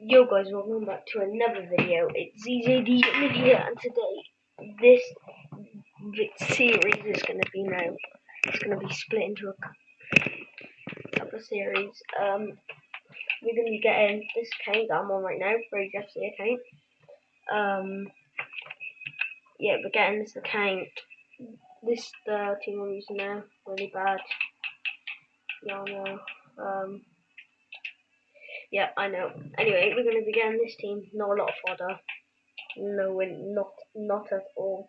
Yo guys, welcome back to another video. It's ZJD Media and today this series is going to be now, it's going to be split into a couple of series. Um, we're going to be getting this account that I'm on right now, Brave FC account. Um, yeah, we're getting this account. This the team I'm using now, really bad. Y'all know. Um, yeah, I know. Anyway, we're going to begin this team. Not a lot of fodder. No, not, not at all.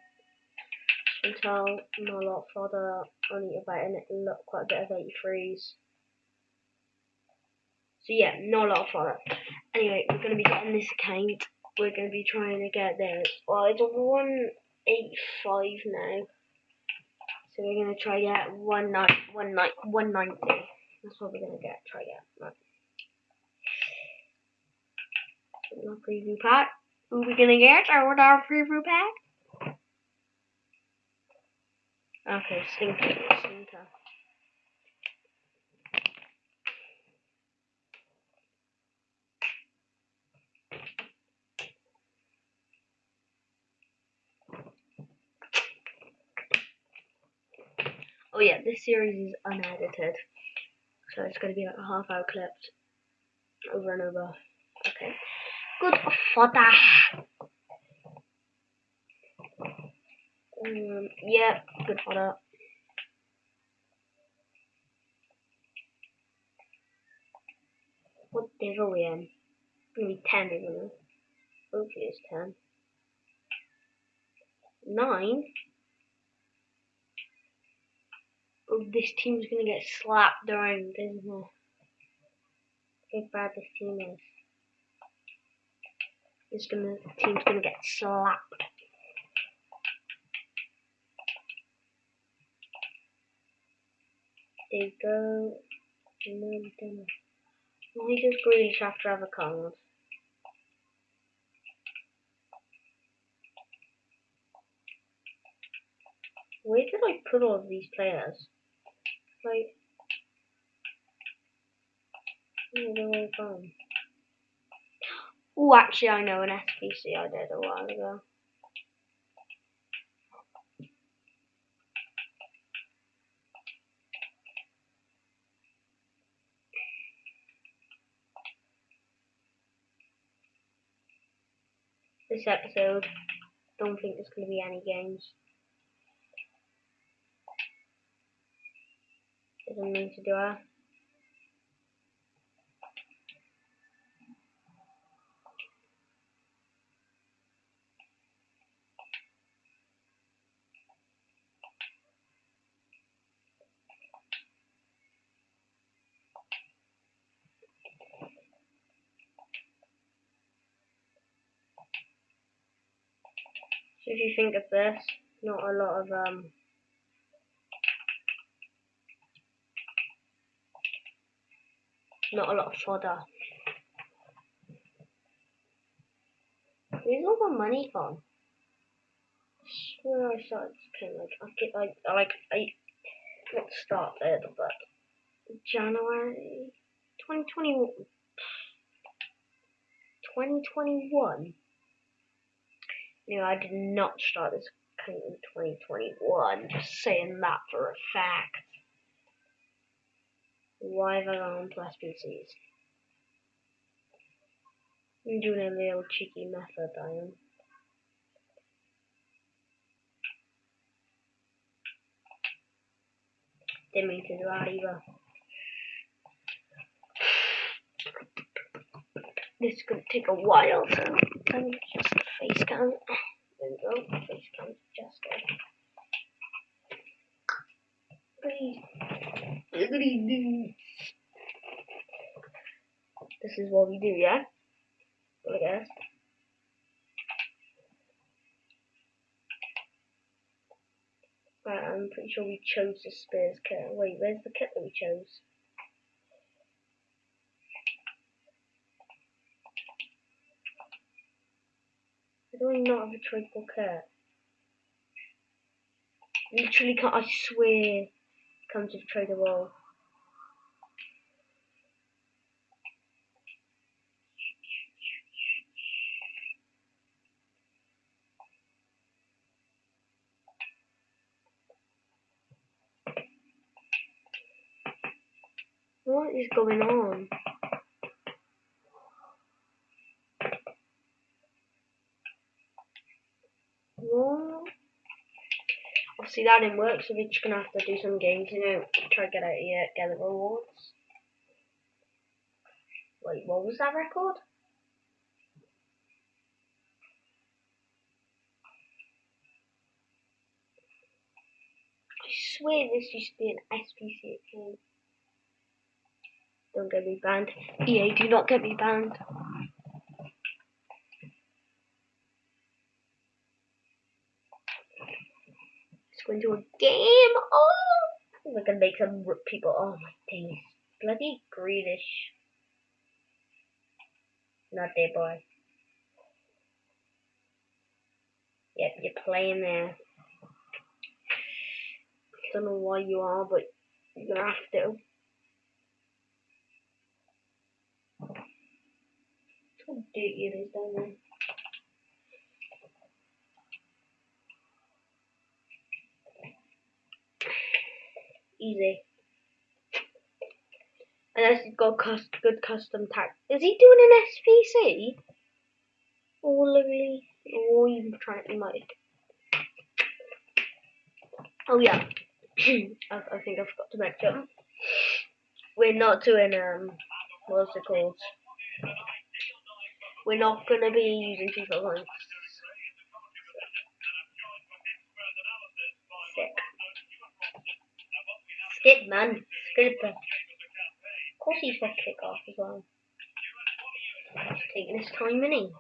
Until not a lot of fodder. Only about a, quite a bit of 83s. So yeah, not a lot of fodder. Anyway, we're going to be getting this account. We're going to be trying to get there. Well, it's 185 now. So we're going to try get 190. That's what we're going to get. Try get. Right. Our preview pack. Who we gonna get? What our preview pack? Okay, Stinker. Stinker. Oh yeah, this series is unedited. So it's going to be like a half hour clipped over and over. Okay. Good fodder. Um, yeah, good fodder. What day are we in? Maybe 10, isn't it? Hopefully it's 10. 9? Oh, this team's gonna get slapped around, isn't it? How bad this team is is gonna team's gonna get slapped. There you go. No dinner. Why does have a card? Where did I put all of these players? Like, where did they gone? Oh, actually, I know an SBC I did a while ago. This episode, don't think there's going to be any games. Doesn't mean to do that. If you think of this, not a lot of um not a lot of fodder. Where's all the money gone? Swear I started playing like I get like I like I not started but January 2021 2021 no, I did not start this account in 2021. Just saying that for a fact. Why have I gone to SBCs? I'm doing a little cheeky method, I am. Didn't mean to do that either. This is gonna take a while, so just face cam. There we go, face cam adjusted. Please, look do. This is what we do, yeah? Look at this. Right, I'm pretty sure we chose the Spurs kit. Wait, where's the kit that we chose? definitely not have a triple cut. Literally can't, I swear, comes with Trader Wall. What is going on? Obviously that didn't work, so we're just gonna have to do some games, you know, try to get out here, get the rewards. Wait, what was that record? I swear this used to be an SBC game. Don't get me banned. EA, do not get me banned. Go into a game. Oh! We're gonna make some people. Oh my days. Bloody Greenish. Not there, boy. Yep, you're playing there. Don't know why you are, but you're gonna have to. How dirty it is down there. Easy. Unless he's got cust good custom tag. Is he doing an SBC? Oh, lovely. Oh, he's trying. He might. Oh yeah. I, I, think I forgot to mention. We're not doing um. What's it called? We're not gonna be using FIFA points. Skip man. Skip. Of course he's got kick off as well. He's taking his time, mini.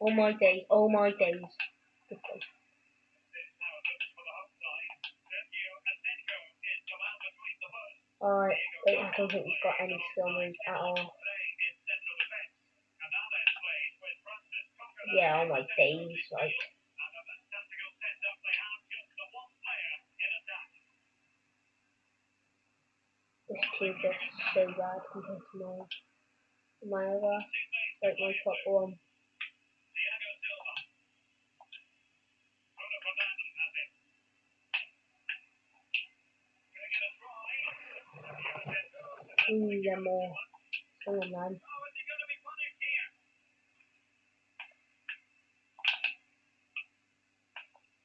All my days, all my days. All right, I don't think he's got any skill moves at all. Yeah, oh my days, like. Team just so bad compared to my, my other, like my top one. Ooh, yeah, more. Come on, man.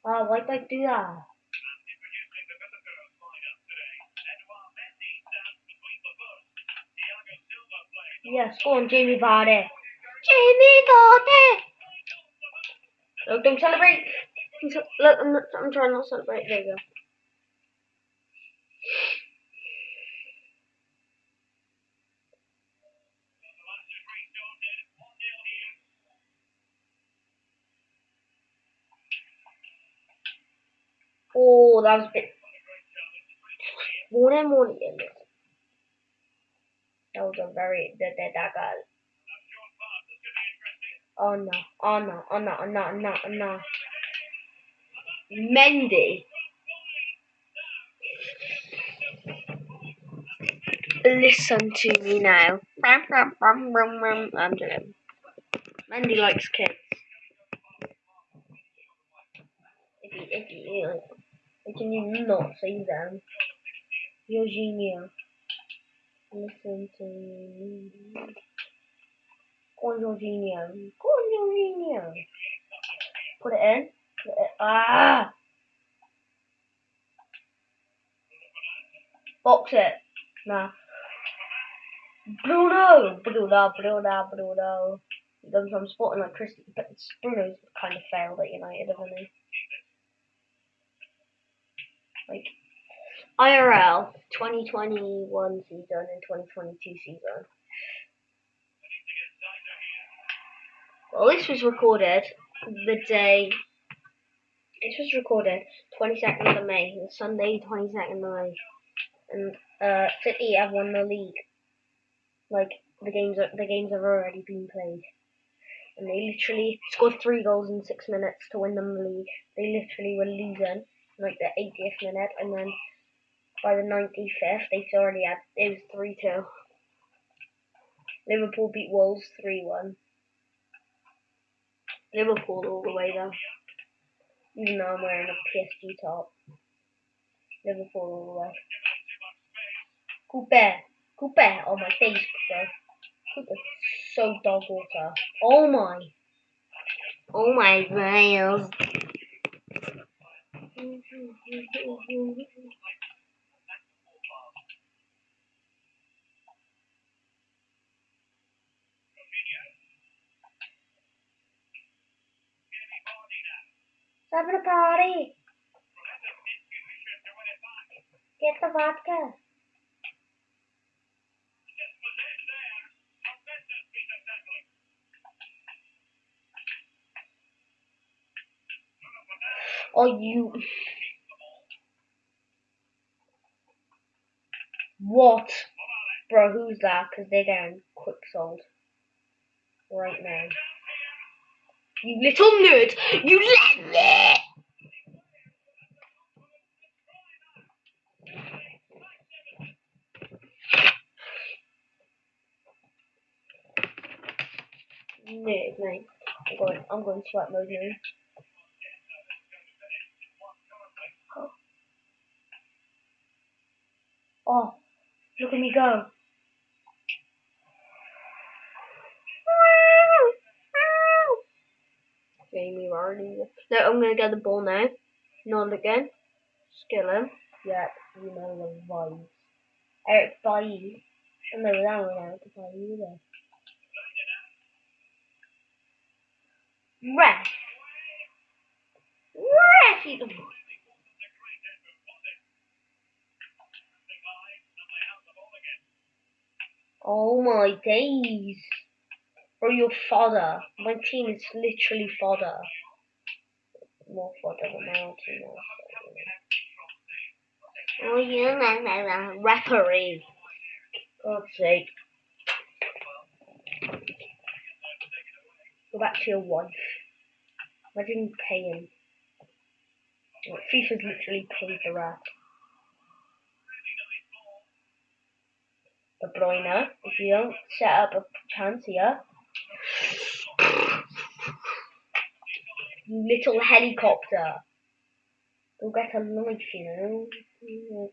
Oh, why'd I do that? Yes, go on, Jamie Vardy. Jamie Vardy! Look, don't celebrate. Look, I'm, not, I'm trying not to celebrate. There you go. Oh, that was a bit. One and. That was a very that that that guy. Oh no! Oh no! Oh no! Oh no! Oh, no! Oh, no! Mendy. Listen to me now. I'm doing. Mendy likes kids. If you, if you, can you not say them? Um, Eugenia. Listen to. Put it in. Put it, ah! Box it. Nah. Bruno! Bruno, Bruno, Bruno. Goes from Sporting like Christy, but Bruno's kind of failed at United, hasn't he? like IRL 2021 season and 2022 season. Well, this was recorded the day. This was recorded 22nd of May, Sunday 22nd of May, and uh, City have won the league. Like the games, are, the games have already been played, and they literally scored three goals in six minutes to win the league. They literally were losing like the 80th minute, and then by the 95th, they already had it was three two. Liverpool beat Wolves three one. Liverpool all the way though, even though I'm wearing a PSG top. Liverpool all the way. Cooper. Cooper. Oh my face, Cooper. So dog water. Oh my. Oh my Wales. Having party. Get the vodka. Oh, you. What? Bro, who's that? Because they're getting quick sold. Right now. You little nerd! You let me! Nerd, mate. I'm going, I'm going sweat mode now. Oh. oh, look at me go. Jamie Vardy. No, I'm gonna get the ball now. Not again. Skill him. Yeah, you know the vibes. Eric Bailly. I know that one Eric Bailly either. Ref. Ref. You... Oh my days. Or your father. My team is literally fodder. More fodder than my old team. Oh, you know, referee. God's sake. Go back to your wife. Imagine paying. FIFA's literally paid the rat. De Bruyne, if you don't set up a chance here, little helicopter. Go get a life, you know.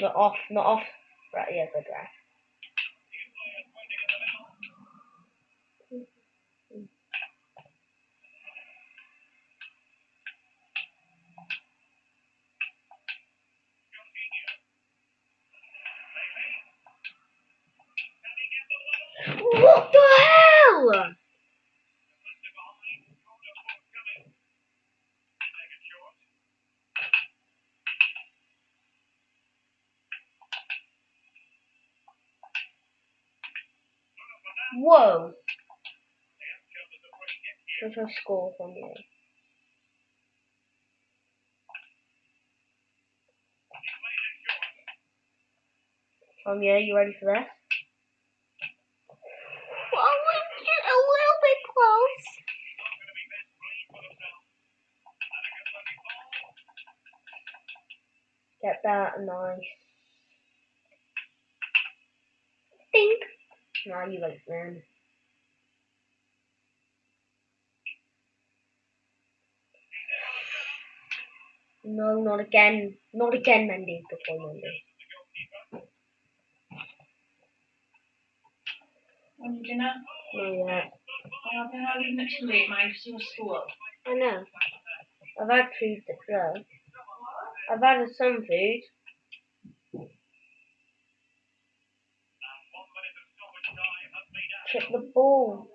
Not off, not off. Right, yeah, good right. What the hell? Whoa. What's our score from you? Um, yeah, you ready for this? Well, just a little bit close. Get that nice. Think. You like man. No, not again. Not again, Mendy. Before Mendy. On dinner? No, yeah. Oh, then I'll leave it too late, mate, because you're school. I know. I've had food well. I've had some food. Chip the ball.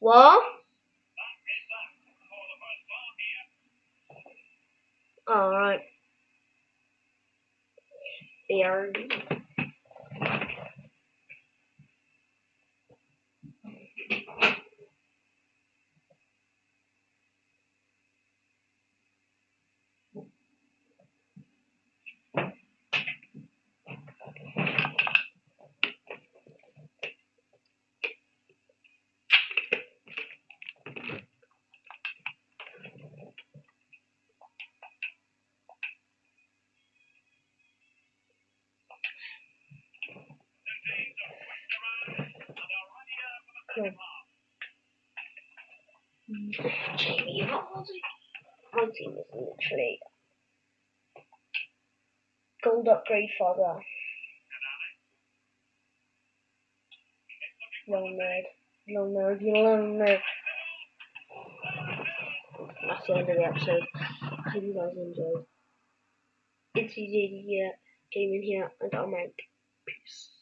What? Alright. Beer. Jamie Vardy. My team is literally gold upgrade father. Little nerd. Little nerd. You little nerd. That's the end of the episode. I hope you guys enjoyed. It's easy to get gaming here, and I'm out. Peace.